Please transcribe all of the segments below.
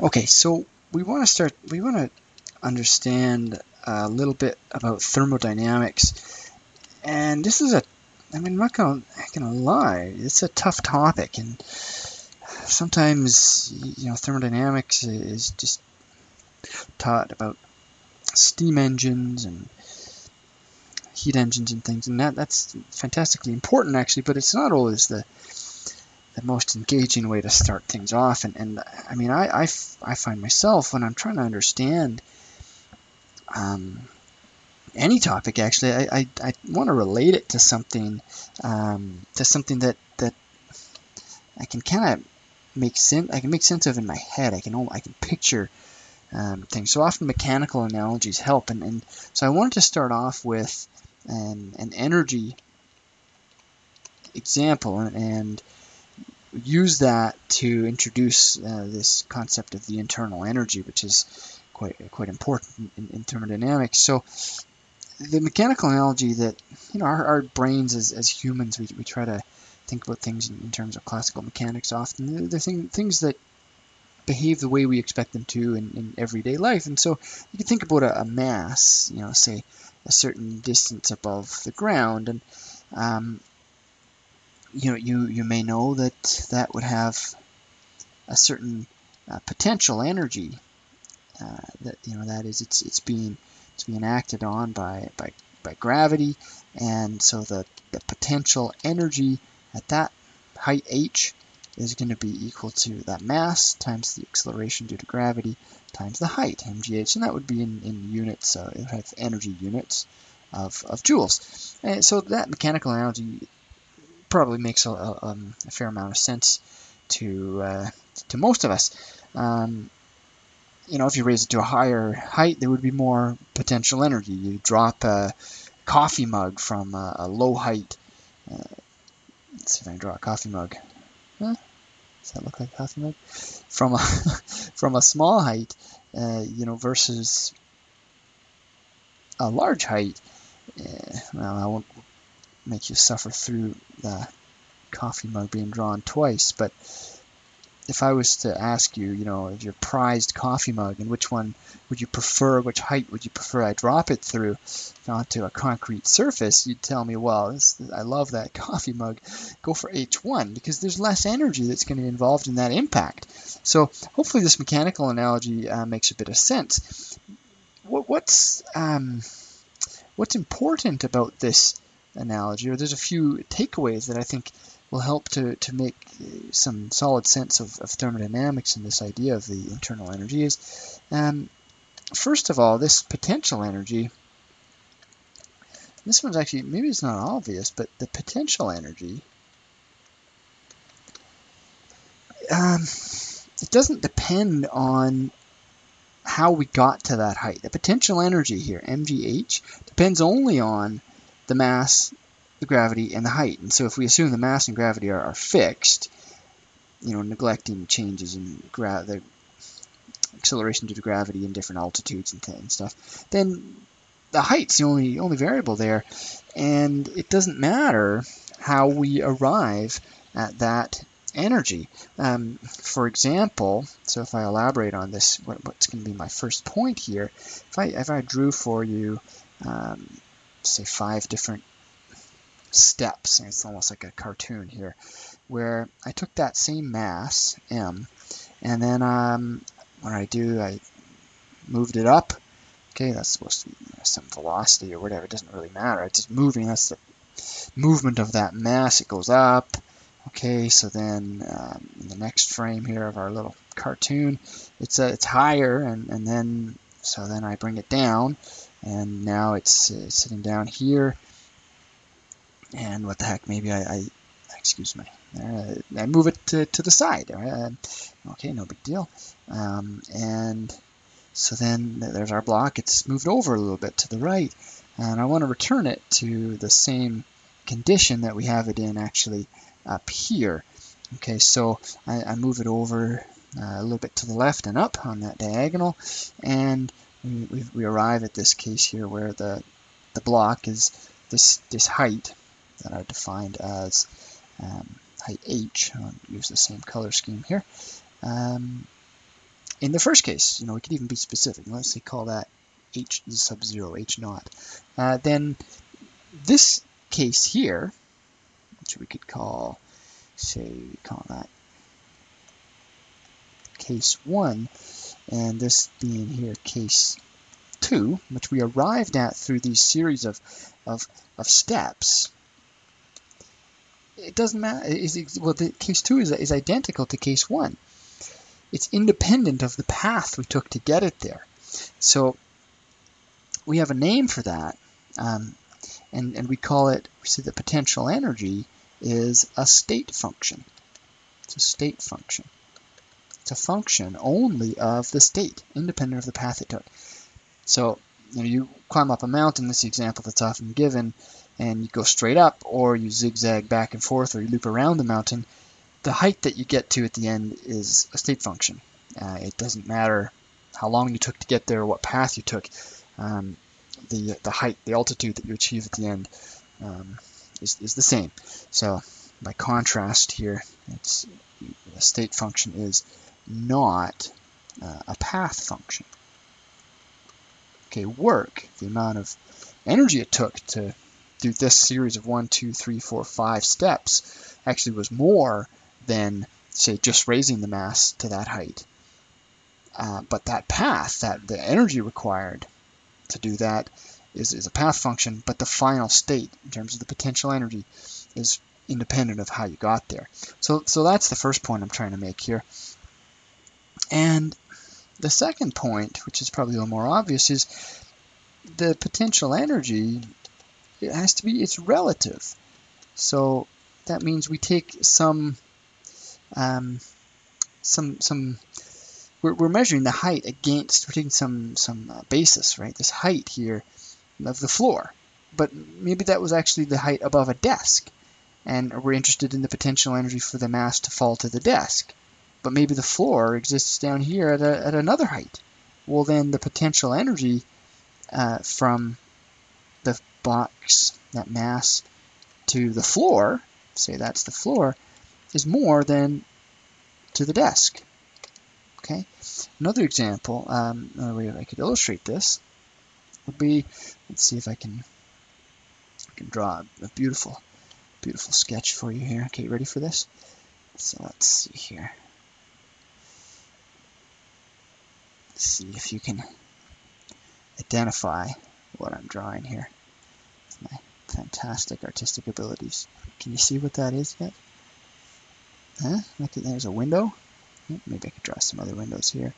Okay, so we want to start, we want to understand a little bit about thermodynamics. And this is a, I mean, I'm not going to lie, it's a tough topic. And sometimes, you know, thermodynamics is just taught about steam engines and heat engines and things, and that that's fantastically important actually. But it's not always the the most engaging way to start things off. And, and I mean, I, I, I find myself when I'm trying to understand um, any topic, actually, I, I, I want to relate it to something, um, to something that, that I can kind of make sense. I can make sense of in my head. I can I can picture um, things. So often mechanical analogies help. And, and so I wanted to start off with an, an energy example and, and use that to introduce uh, this concept of the internal energy, which is quite quite important in, in thermodynamics. So the mechanical analogy that you know our, our brains as, as humans we, we try to think about things in, in terms of classical mechanics often. They're thing, things that behave the way we expect them to in, in everyday life. And so you can think about a, a, mass you know say a certain distance above the ground. And um, you know, you, you may know that that would have a certain uh, potential energy uh, that you know that is it's it's being it's being acted on by by by gravity. And so the the potential energy at that height h is going to be equal to that mass times the acceleration due to gravity times the height mgh and that would be in, in units so it would have energy units of, of joules. And so that mechanical analogy probably makes a, a, um, a fair amount of sense to uh, to most of us. Um, you know, if you raise it to a higher height, there would be more potential energy. You drop a coffee mug from a, a low height. Uh, let's see if I can draw a coffee mug. Huh? Does that look like a coffee mug? From a from a small height, uh, you know, versus a large height. Uh, well, I won't make you suffer through the coffee mug being drawn twice. But if I was to ask you, you know, your prized coffee mug and which one would you prefer, which height would you prefer I drop it through onto a concrete surface, you'd tell me, well, this, I love that coffee mug. Go for H1 because there's less energy that's going to be involved in that impact. So hopefully this mechanical analogy uh, makes a bit of sense. What, what's um, what's important about this analogy, or there's a few takeaways that I think will help to, to make some solid sense of, of thermodynamics and this idea of the internal energy is, um, first of all, this potential energy, this one's actually, maybe it's not obvious, but the potential energy, um, it doesn't depend on how we got to that height. The potential energy here, mgh, depends only on the mass, the gravity, and the height. And so if we assume the mass and gravity are, are fixed, you know, neglecting changes in the acceleration due to gravity in different altitudes and, and stuff, then the height's the only only variable there, and it doesn't matter how we arrive at that energy. Um, for example, so if I elaborate on this, what, what's going to be my first point here, if I if I drew for you um, say five different steps. It's almost like a cartoon here, where I took that same mass, m, and then um, what I do, I moved it up. Okay, that's supposed to be some velocity or whatever. It doesn't really matter. It's just moving. That's the movement of that mass. It goes up. Okay, so then um, the next frame here of our little cartoon, it's uh, it's higher, and and then so then I bring it down, and now it's uh, sitting down here. And what the heck maybe I, I excuse me. Uh, I move it to, to the side. Uh, okay no big deal. Um, and so then there's our block. It's moved over a little bit to the right. And I want to return it to the same condition that we have it in actually up here. Okay so I, I move it over uh, a little bit to the left and up on that diagonal. And we, we arrive at this case here where the, the block is this, this height that I defined as um, height h. I'll use the same color scheme here. Um, in the first case, you know, we could even be specific. Let's say call that h sub 0, h naught. Uh, then this case here, which we could call, say, call that case 1, and this being here case 2, which we arrived at through these series of, of, of steps, it doesn't matter. Is, well, the case 2 is, is identical to case 1. It's independent of the path we took to get it there. So we have a name for that, um, and, and we call it, we see the potential energy is a state function. It's a state function. A function only of the state, independent of the path it took. So you, know, you climb up a mountain, this is the example that's often given, and you go straight up, or you zigzag back and forth, or you loop around the mountain, the height that you get to at the end is a state function. Uh, it doesn't matter how long you took to get there, or what path you took. Um, the the height, the altitude that you achieve at the end um, is, is the same. So by contrast here, it's the state function is not uh, a path function. Okay, work, the amount of energy it took to do this series of one, two, three, four, five steps actually was more than, say, just raising the mass to that height. Uh, but that path, that the energy required to do that is, is a path function, but the final state in terms of the potential energy is independent of how you got there. So, so that's the first point I'm trying to make here. And the second point, which is probably a little more obvious, is the potential energy it has to be it's relative. So that means we take some um, some some we're, we're measuring the height against we're taking some some uh, basis right? This height here of the floor. But maybe that was actually the height above a desk. And we're interested in the potential energy for the mass to fall to the desk but maybe the floor exists down here at, a, at another height well then the potential energy uh, from the box that mass to the floor say that's the floor is more than to the desk. Okay. Another example, um, another way I could illustrate this would be, let's see if I can, I can draw a beautiful, beautiful sketch for you here. Okay, ready for this? So let's see here. Let's see if you can identify what I'm drawing here. my fantastic artistic abilities. Can you see what that is yet? Huh? Look there's a window. Maybe I could draw some other windows here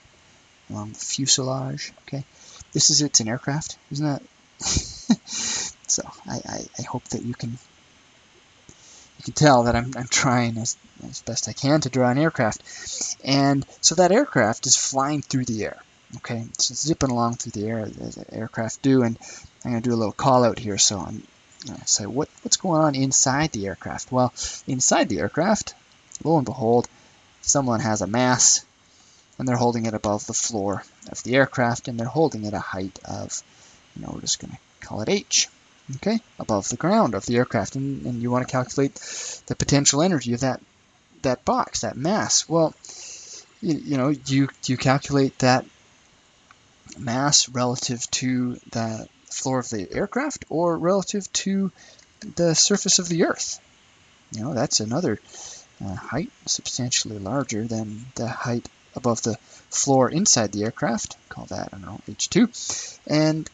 along the fuselage. Okay, this is it's an aircraft, isn't that? so I, I, I, hope that you can you can tell that I'm, I'm trying as, as best I can to draw an aircraft. And so that aircraft is flying through the air. Okay, it's zipping along through the air as aircraft do, and I'm going to do a little call out here. So I'm going to say what, what's going on inside the aircraft? Well, inside the aircraft, lo and behold, someone has a mass and they're holding it above the floor of the aircraft and they're holding it a height of, you know, we're just going to call it h, okay, above the ground of the aircraft. And, and you want to calculate the potential energy of that, that box, that mass. Well, you, you know, you, you calculate that mass relative to the floor of the aircraft or relative to the surface of the earth. You know, that's another uh, height substantially larger than the height above the floor inside the aircraft. Call that, I don't know, H2. And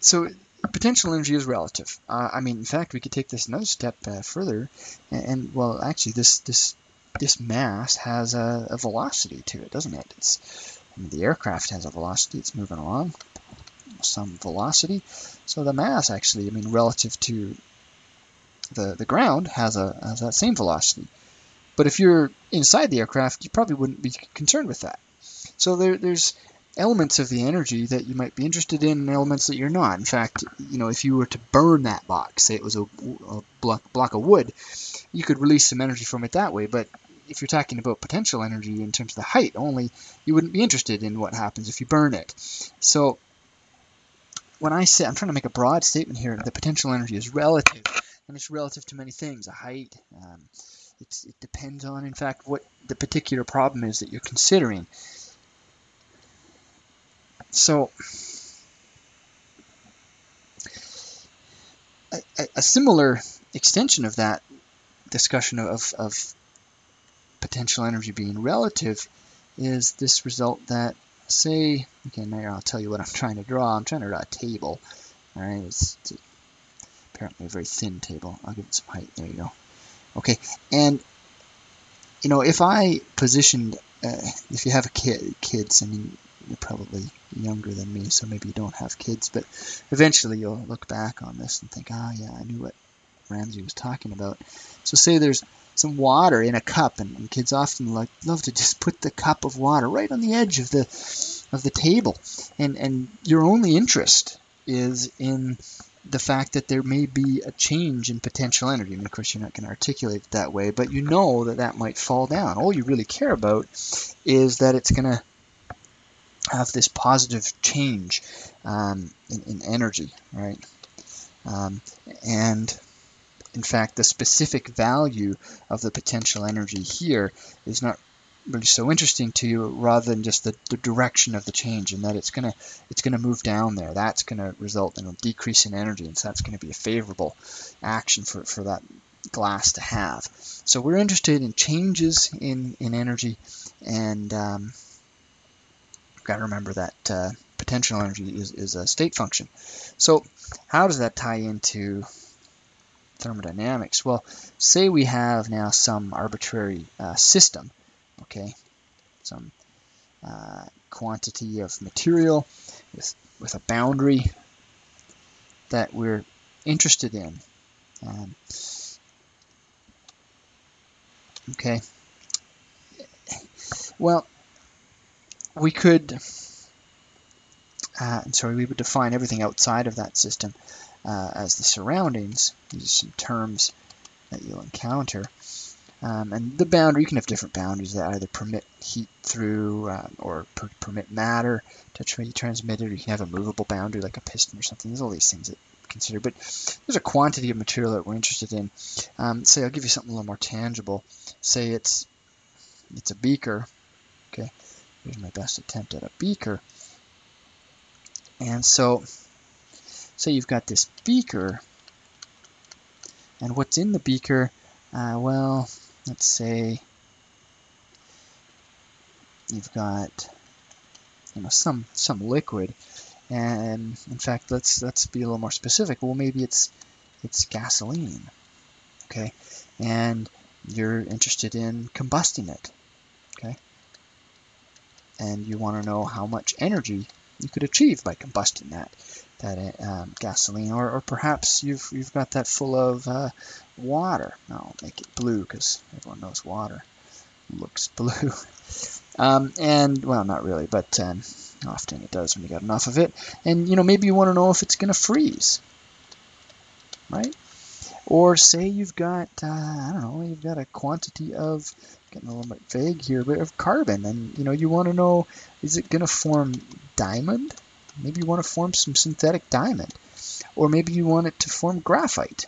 so potential energy is relative. Uh, I mean, in fact, we could take this another step uh, further, and, and, well, actually, this this this mass has a, a, velocity to it, doesn't it? It's the aircraft has a velocity; it's moving along, some velocity. So the mass, actually, I mean, relative to the the ground, has a has that same velocity. But if you're inside the aircraft, you probably wouldn't be concerned with that. So there, there's elements of the energy that you might be interested in and elements that you're not. In fact, you know, if you were to burn that box, say it was a, a block, block of wood, you could release some energy from it that way. But if you're talking about potential energy in terms of the height only, you wouldn't be interested in what happens if you burn it. So when I say, I'm trying to make a broad statement here, the potential energy is relative, and it's relative to many things, a height, um, it depends on, in fact, what the particular problem is that you're considering. so a, a, similar extension of that discussion of, of potential energy being relative is this result that say, okay, now I'll tell you what I'm trying to draw. I'm trying to draw a table. All right, it's, it's apparently a very thin table. I'll give it some height. There you go. Okay, and you know, if I positioned, uh, if you have a kid, kids, I mean, you're probably younger than me, so maybe you don't have kids, but eventually you'll look back on this and think, ah, oh, yeah, I knew what Ramsey was talking about. So say there's some water in a cup, and, and, kids often like love to just put the cup of water right on the edge of the of the table, and and your only interest is in the fact that there may be a change in potential energy. Mean, of course, you're not going to articulate it that way, but you know that that might fall down. All you really care about is that it's going to have this positive change um, in, in, energy, right? Um, and in fact, the specific value of the potential energy here is not really so interesting to you rather than just the, the direction of the change and that it's gonna it's gonna move down there. That's gonna result in a decrease in energy and so that's going to be a favorable action for, for that glass to have. So we're interested in changes in in energy and um, got to remember that uh, potential energy is, is a state function. So how does that tie into thermodynamics? Well, say we have now some arbitrary uh, system, okay, some uh, quantity of material with, with a boundary that we're interested in. Um, okay. Well, we could, uh, sorry, we would define everything outside of that system uh, as the surroundings. These are some terms that you'll encounter. Um, and the boundary, you can have different boundaries that either permit heat through uh, or per permit matter to be transmitted, or you can have a movable boundary like a piston or something. There's all these things that consider, but there's a quantity of material that we're interested in. Um, say I'll give you something a little more tangible. Say it's it's a beaker. Okay, here's my best attempt at a beaker. And so say you've got this beaker, and what's in the beaker, uh, well, let's say you've got you know some some liquid, and in fact, let's let's be a little more specific. Well, maybe it's it's gasoline, okay, and you're interested in combusting it, okay, and you want to know how much energy you could achieve by combusting that that um, gasoline, or, or perhaps you've you've got that full of uh, water. I'll make it blue because everyone knows water looks blue. um, and well, not really, but um, often it does when you got enough of it. And you know, maybe you want to know if it's going to freeze, right? Or say you've got uh, I don't know, you've got a quantity of getting a little bit vague here, but of carbon, and you know, you want to know is it going to form diamond? Maybe you want to form some synthetic diamond. Or maybe you want it to form graphite.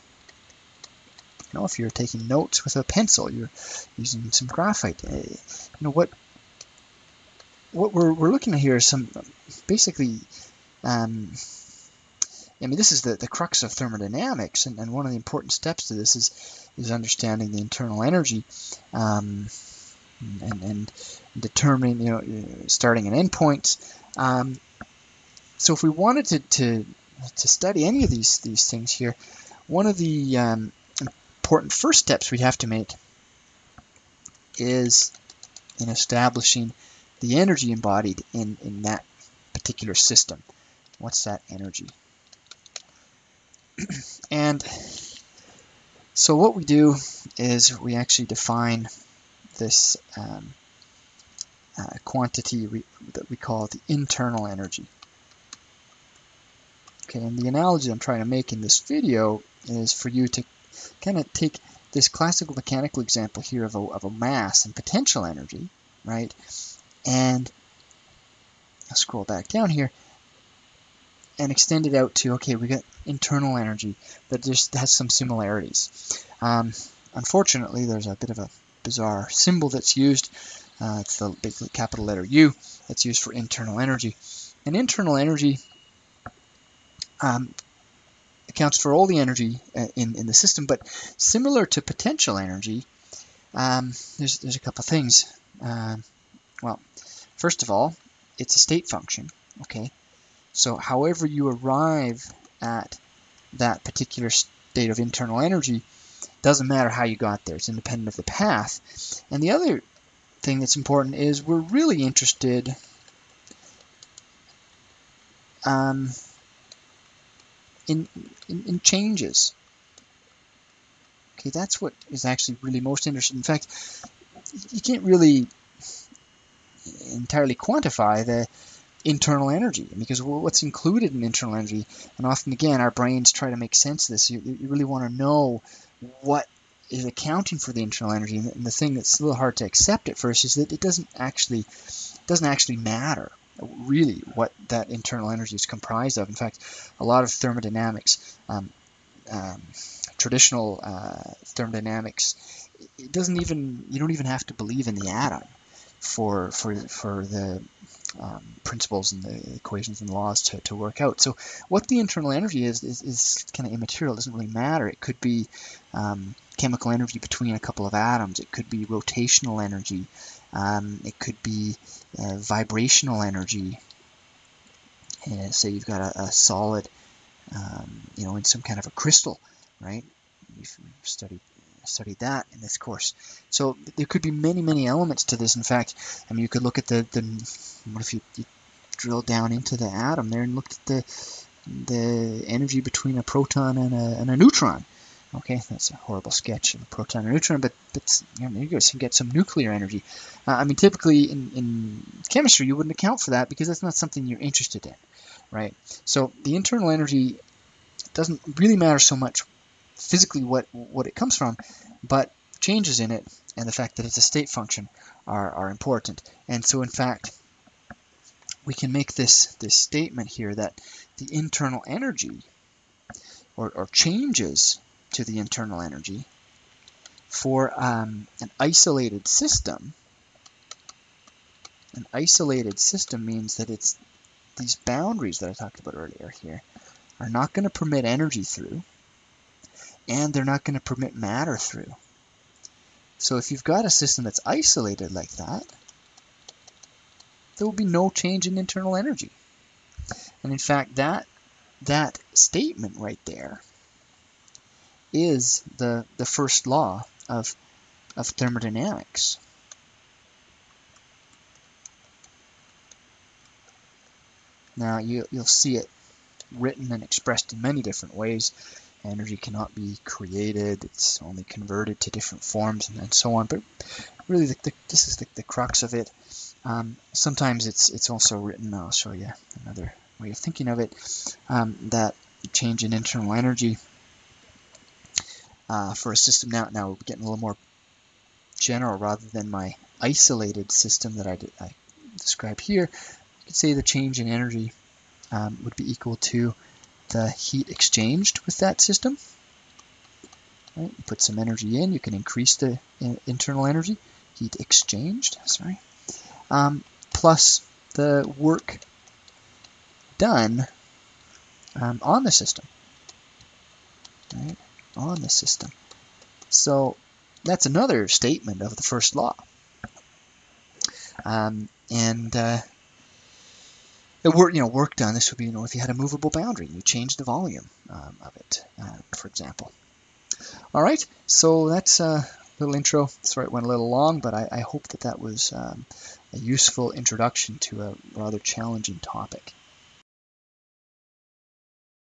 You know, if you're taking notes with a pencil, you're using some graphite. Eh, you know, what what we're, we're looking at here is some basically um, I mean, this is the, the crux of thermodynamics, and, and one of the important steps to this is is understanding the internal energy um, and, and determining, you know, starting and end points. Um, so if we wanted to, to, to study any of these, these things here, one of the um, important first steps we have to make is in establishing the energy embodied in, in that particular system. What's that energy? and so what we do is we actually define this um, uh, quantity that we call the internal energy. Okay, and the analogy I'm trying to make in this video is for you to kind of take this classical mechanical example here of a, of a mass and potential energy, right? And I'll scroll back down here and extend it out to, okay, we got internal energy that just has some similarities. Um, unfortunately, there's a bit of a bizarre symbol that's used. Uh, it's the big capital letter U that's used for internal energy. And internal energy um, accounts for all the energy uh, in, in the system, but similar to potential energy, um, there's, there's a couple of things. Uh, well, first of all, it's a state function, okay? So however you arrive at that particular state of internal energy, doesn't matter how you got there, it's independent of the path. And the other thing that's important is we're really interested um, in, in, in changes. Okay, that's what is actually really most interesting. In fact, you can't really entirely quantify the internal energy because what's included in internal energy and often again our brains try to make sense of this you, you really want to know what is accounting for the internal energy and the thing that's a little hard to accept at first is that it doesn't actually doesn't actually matter really what that internal energy is comprised of in fact a lot of thermodynamics um, um, traditional uh, thermodynamics it doesn't even you don't even have to believe in the atom for for for the um, principles and the equations and laws to, to work out. So what the internal energy is is, is kind of immaterial. It doesn't really matter. It could be um, chemical energy between a couple of atoms. It could be rotational energy. Um, it could be uh, vibrational energy. Uh, say you've got a, a solid, um, you know, in some kind of a crystal, right? We've studied studied that in this course. So there could be many, many elements to this. In fact, I mean, you could look at the, the what if you, you drill down into the atom there and looked at the the energy between a proton and a, and a neutron. Okay, that's a horrible sketch of a proton and neutron, but that's, you, know, you guys can get some nuclear energy. Uh, I mean, typically in, in chemistry, you wouldn't account for that because that's not something you're interested in, right? So the internal energy doesn't really matter so much physically what, what it comes from, but changes in it and the fact that it's a state function are, are important. And so in fact, we can make this, this statement here that the internal energy or, or changes to the internal energy for um, an isolated system, an isolated system means that it's these boundaries that I talked about earlier here are not going to permit energy through and they're not going to permit matter through. So if you've got a system that's isolated like that, there will be no change in internal energy. And in fact, that that statement right there is the, the first law of, of thermodynamics. Now you, you'll see it written and expressed in many different ways energy cannot be created, it's only converted to different forms and, and so on. But really, the, the, this is the, the, crux of it. Um, sometimes it's it's also written, I'll show you another way of thinking of it, um, that change in internal energy uh, for a system now, now we're getting a little more general rather than my isolated system that I, did, I here. You could say the change in energy um, would be equal to the heat exchanged with that system. Right, you put some energy in, you can increase the internal energy, heat exchanged, sorry, um, plus the work done um, on the system, right, on the system. So that's another statement of the first law. Um, and uh, work, you know, work done. This would be, you know, if you had a movable boundary, you change the volume um, of it, uh, for example. All right, so that's a little intro. Sorry it went a little long, but I, I hope that that was um, a useful introduction to a rather challenging topic.